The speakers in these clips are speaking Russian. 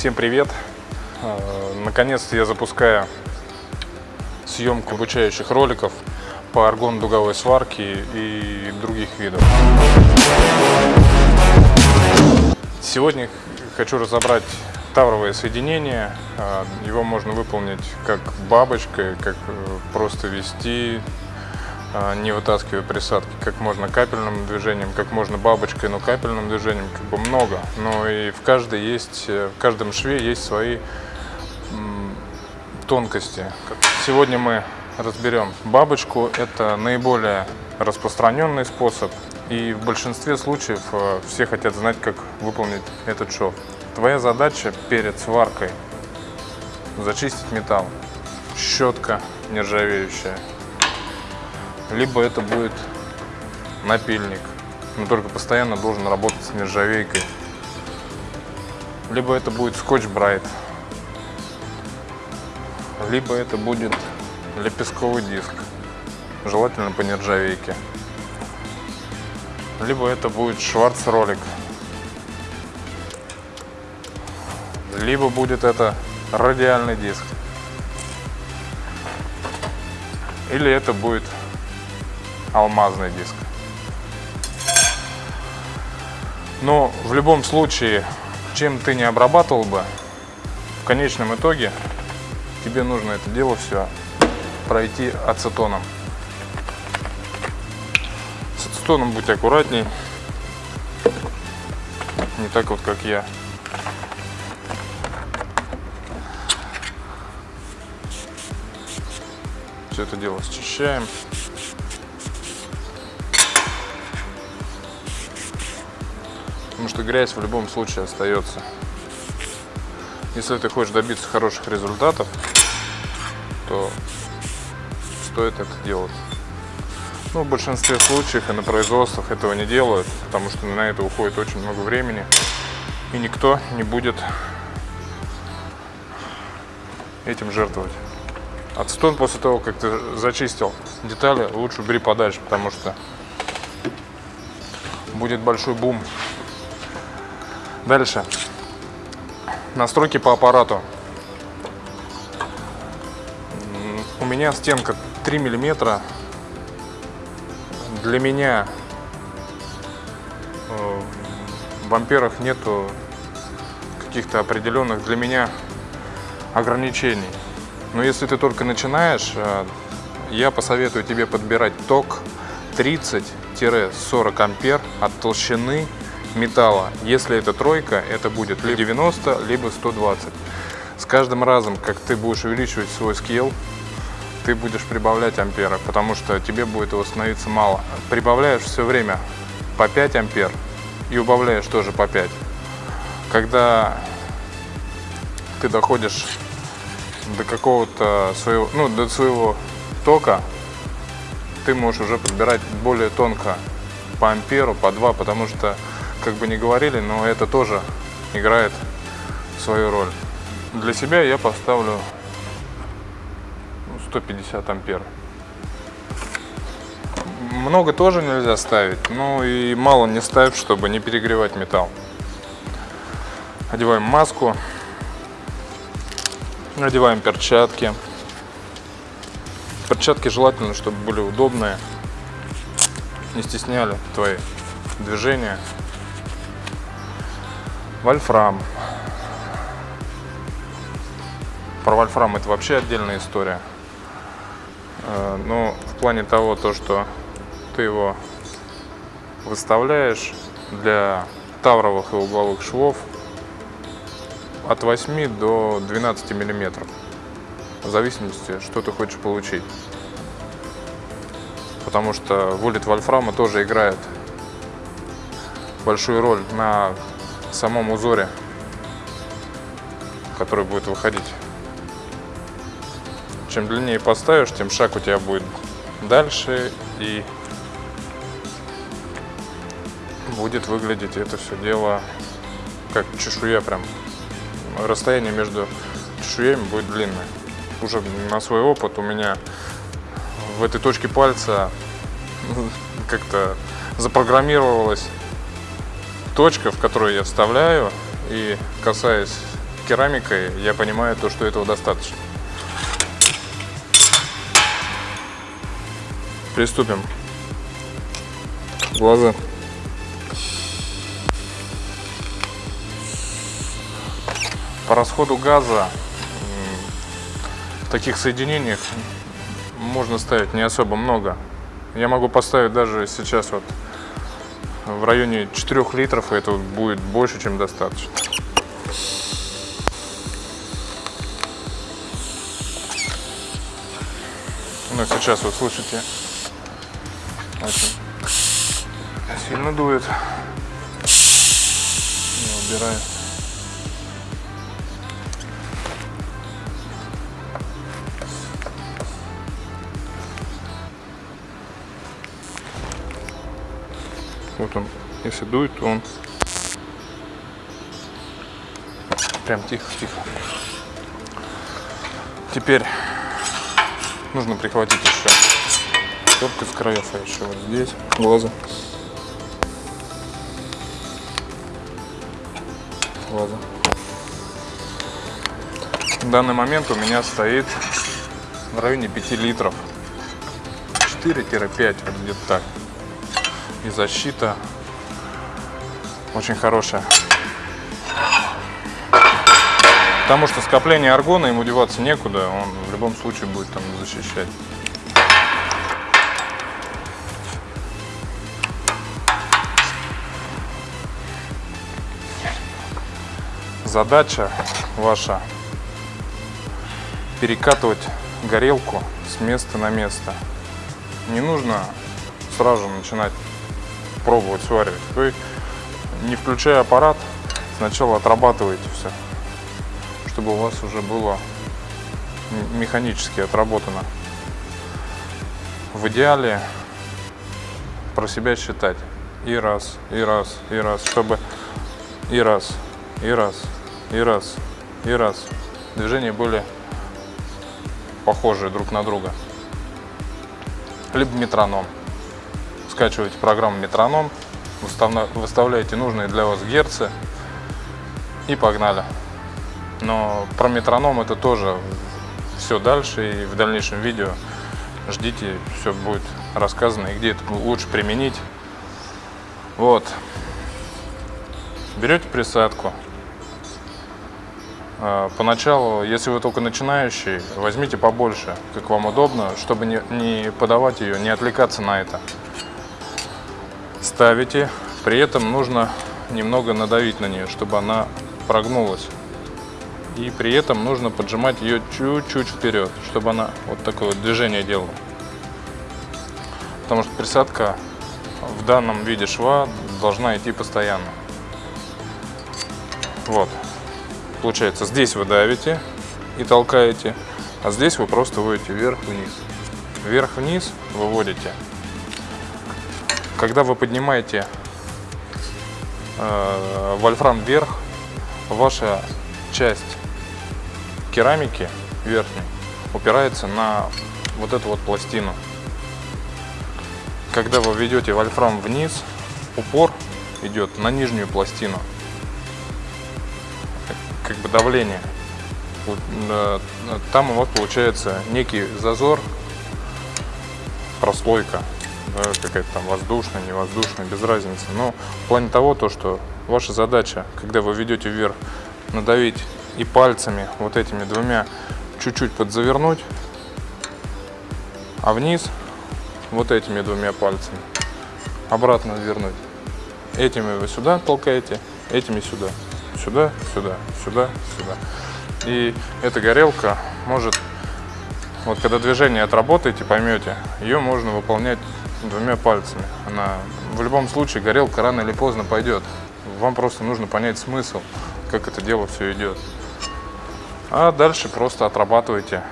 Всем привет! Э, наконец-то я запускаю съемку обучающих роликов по аргон-дуговой сварке и других видов. Сегодня хочу разобрать тавровое соединение. Э, его можно выполнить как бабочкой, как э, просто вести, не вытаскивая присадки, как можно капельным движением, как можно бабочкой, но капельным движением, как бы много. Но и в каждой есть, в каждом шве есть свои тонкости. Сегодня мы разберем бабочку. Это наиболее распространенный способ. И в большинстве случаев э, все хотят знать, как выполнить этот шов. Твоя задача перед сваркой зачистить металл. Щетка нержавеющая. Либо это будет напильник. Но только постоянно должен работать с нержавейкой. Либо это будет скотч-брайт либо это будет лепестковый диск, желательно по нержавейке, либо это будет шварц-ролик, либо будет это радиальный диск, или это будет алмазный диск. Но в любом случае, чем ты не обрабатывал бы, в конечном итоге тебе нужно это дело все пройти ацетоном. С ацетоном будь аккуратней. Не так вот, как я. Все это дело счищаем. Потому что грязь в любом случае остается. Если ты хочешь добиться хороших результатов, то стоит это делать. Ну, в большинстве случаев и на производствах этого не делают, потому что на это уходит очень много времени, и никто не будет этим жертвовать. Ацетон после того, как ты зачистил детали, лучше убери подальше, потому что будет большой бум. Дальше. Настройки по аппарату. У меня стенка 3 миллиметра. Для меня э, в амперах нету каких-то определенных для меня ограничений. Но если ты только начинаешь, э, я посоветую тебе подбирать ток 30-40 ампер от толщины металла. Если это тройка, это будет либо 90, либо 120. С каждым разом, как ты будешь увеличивать свой скилл, ты будешь прибавлять ампера, потому что тебе будет его становиться мало. Прибавляешь все время по 5 ампер и убавляешь тоже по 5. Когда ты доходишь до какого-то своего, ну, до своего тока, ты можешь уже подбирать более тонко по амперу, по 2, потому что как бы не говорили, но это тоже играет свою роль. Для себя я поставлю 150 ампер. Много тоже нельзя ставить, но и мало не ставь, чтобы не перегревать металл. Одеваем маску, одеваем перчатки. Перчатки желательно, чтобы были удобные, не стесняли твои движения. Вольфрам. Про вольфрам это вообще отдельная история. Э, но в плане того, то, что ты его выставляешь для тавровых и угловых швов от 8 до 12 миллиметров. В зависимости, что ты хочешь получить. Потому что вылет вольфрама тоже играет большую роль на самом узоре, который будет выходить. Чем длиннее поставишь, тем шаг у тебя будет дальше и будет выглядеть это все дело как чешуя прям. Расстояние между чешуями будет длинное. Уже на свой опыт у меня в этой точке пальца как-то запрограммировалось точка, в которую я вставляю и касаясь керамикой, я понимаю то, что этого достаточно. Приступим. Глаза. По расходу газа в таких соединениях можно ставить не особо много. Я могу поставить даже сейчас вот в районе 4 литров, и это будет больше, чем достаточно. Ну, сейчас вы слышите, очень сильно дует. Я убираю. Вот он, если дует, то он прям тихо-тихо. Теперь нужно прихватить еще только с краев, а еще вот здесь глаза. Глаза. В данный момент у меня стоит в районе 5 литров. 4-5, вот где-то так и защита очень хорошая. Потому что скопление аргона, ему деваться некуда, он в любом случае будет там защищать. Задача ваша перекатывать горелку с места на место. Не нужно сразу начинать пробовать сваривать. Вы, не включая аппарат, сначала отрабатываете все, чтобы у вас уже было механически отработано. В идеале про себя считать. И раз, и раз, и раз, чтобы и раз, и раз, и раз, и раз. Движения были похожие друг на друга. Либо метроном скачиваете программу Метроном, выставляете нужные для вас герцы и погнали. Но про метроном это тоже все дальше и в дальнейшем видео ждите, все будет рассказано и где это лучше применить. Вот. Берете присадку. А, поначалу, если вы только начинающий, возьмите побольше, как вам удобно, чтобы не, не подавать ее, не отвлекаться на это ставите. При этом нужно немного надавить на нее, чтобы она прогнулась. И при этом нужно поджимать ее чуть-чуть вперед, чтобы она вот такое вот движение делала. Потому что присадка в данном виде шва должна идти постоянно. Вот. Получается, здесь вы давите и толкаете, а здесь вы просто вводите вверх-вниз. Вверх-вниз выводите когда вы поднимаете э, вольфрам вверх, ваша часть керамики верхней упирается на вот эту вот пластину. Когда вы ведете вольфрам вниз, упор идет на нижнюю пластину. Как бы давление. Э, там у вас получается некий зазор, прослойка да, какая-то там воздушная, невоздушная, без разницы. Но в плане того, то, что ваша задача, когда вы ведете вверх, надавить и пальцами, вот этими двумя, чуть-чуть подзавернуть, а вниз вот этими двумя пальцами обратно вернуть. Этими вы сюда толкаете, этими сюда. Сюда, сюда, сюда, сюда. И эта горелка может, вот когда движение отработаете, поймете, ее можно выполнять двумя пальцами. Она в любом случае горелка рано или поздно пойдет. Вам просто нужно понять смысл, как это дело все идет. А дальше просто отрабатывайте,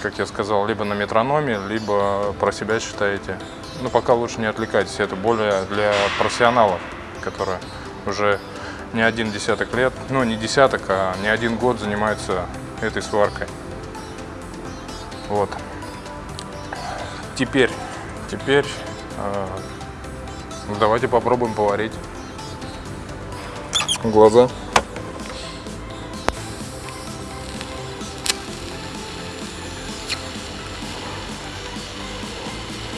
как я сказал, либо на метрономе, либо про себя считаете. Ну, пока лучше не отвлекайтесь, это более для профессионалов, которые уже не один десяток лет, ну, не десяток, а не один год занимаются этой сваркой. Вот. Теперь Теперь э, ну, давайте попробуем поварить глаза.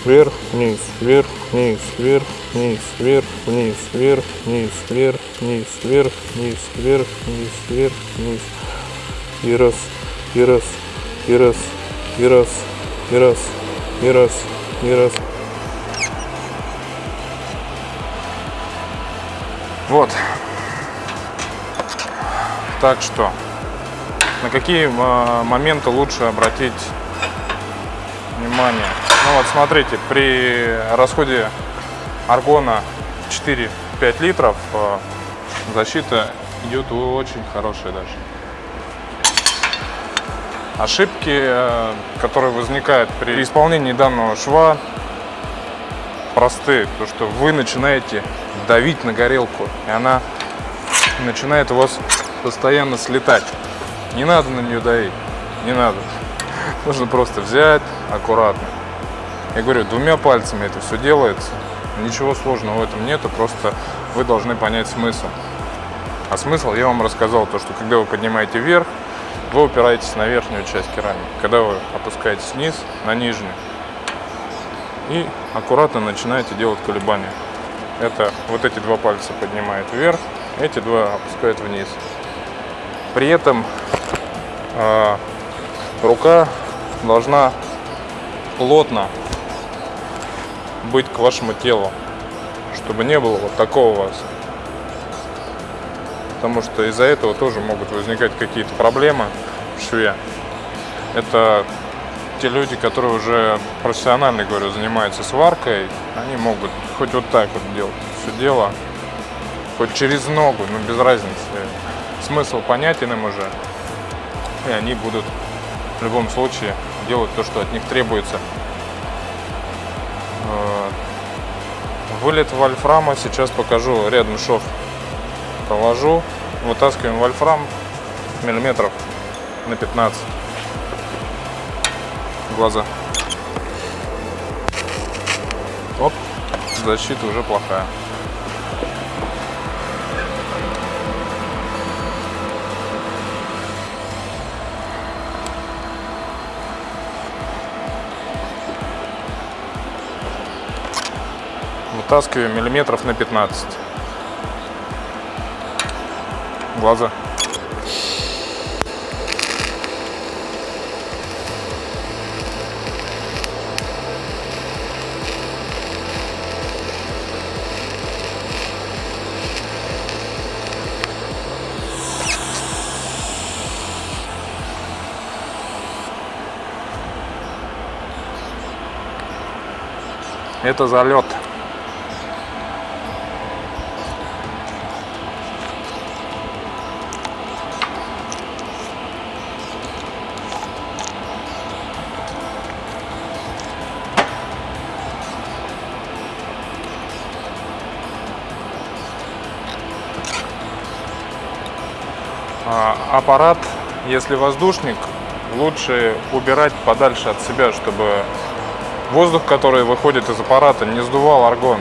Вверх, вниз, вверх, вниз, вверх, вниз, вверх, вниз, вверх, вниз, вверх, вниз, вверх, вниз, вверх, вниз, вверх, вниз. И раз, и раз, и раз, и раз, и раз, и раз и раз. Вот. Так что, на какие а, моменты лучше обратить внимание? Ну вот смотрите, при расходе аргона 4-5 литров а, защита идет очень хорошая даже. Ошибки, э, которые возникают при исполнении данного шва, простые. То, что вы начинаете давить на горелку, и она начинает у вас постоянно слетать. Не надо на нее давить, не надо. Нужно просто взять аккуратно. Я говорю, двумя пальцами это все делается. Ничего сложного в этом нету, просто вы должны понять смысл. А смысл я вам рассказал, то что когда вы поднимаете вверх, вы упираетесь на верхнюю часть керамики. Когда вы опускаетесь вниз, на нижнюю, и аккуратно начинаете делать колебания. Это вот эти два пальца поднимает вверх, эти два опускают вниз. При этом э, рука должна плотно быть к вашему телу, чтобы не было вот такого у вас. Потому что из-за этого тоже могут возникать какие-то проблемы в шве. Это те люди, которые уже профессионально, говорю, занимаются сваркой, они могут хоть вот так вот делать все дело, хоть через ногу, но без разницы. Смысл понятен им уже, и они будут в любом случае делать то, что от них требуется. Э, вылет вольфрама сейчас покажу, рядом шов провожу, вытаскиваем вольфрам миллиметров на 15 глаза. Оп, защита уже плохая. Вытаскиваем миллиметров на 15. Глаза. Это залет. Аппарат, если воздушник, лучше убирать подальше от себя, чтобы воздух, который выходит из аппарата, не сдувал аргон.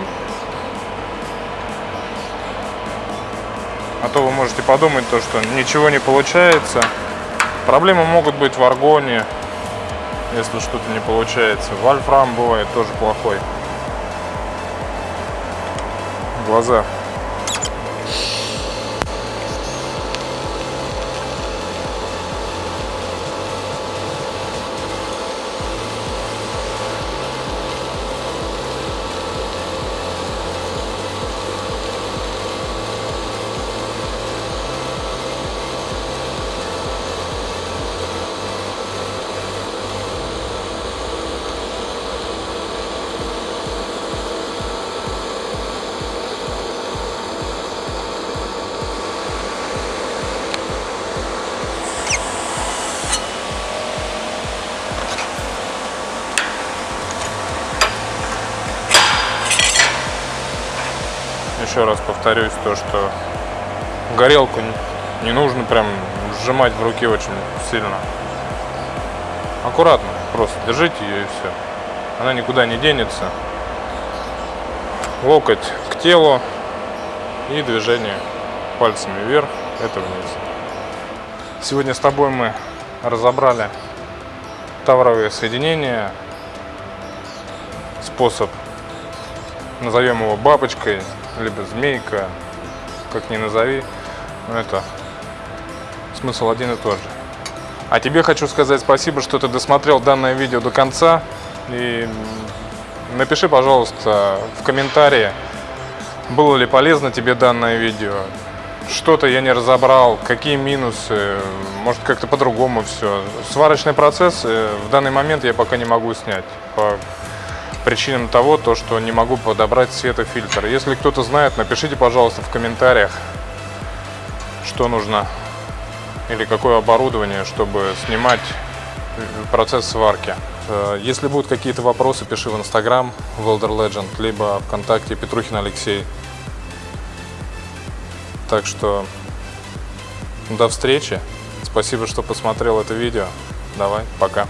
А то вы можете подумать, то, что ничего не получается. Проблемы могут быть в аргоне, если что-то не получается. Вольфрам бывает тоже плохой. Глаза. Еще раз повторюсь, то, что горелку не нужно прям сжимать в руке очень сильно. Аккуратно, просто держите ее и все. Она никуда не денется. Локоть к телу и движение пальцами вверх, это вниз. Сегодня с тобой мы разобрали тавровые соединения способ, назовем его бабочкой, либо змейка, как ни назови, но это смысл один и тот же. А тебе хочу сказать спасибо, что ты досмотрел данное видео до конца. И напиши, пожалуйста, в комментарии, было ли полезно тебе данное видео. Что-то я не разобрал, какие минусы, может как-то по-другому все. Сварочный процесс э, в данный момент я пока не могу снять. Причинам того, то, что не могу подобрать светофильтр. Если кто-то знает, напишите, пожалуйста, в комментариях, что нужно или какое оборудование, чтобы снимать процесс сварки. Э, если будут какие-то вопросы, пиши в Инстаграм Welder Legend, либо ВКонтакте Петрухин Алексей. Так что до встречи. Спасибо, что посмотрел это видео. Давай, пока.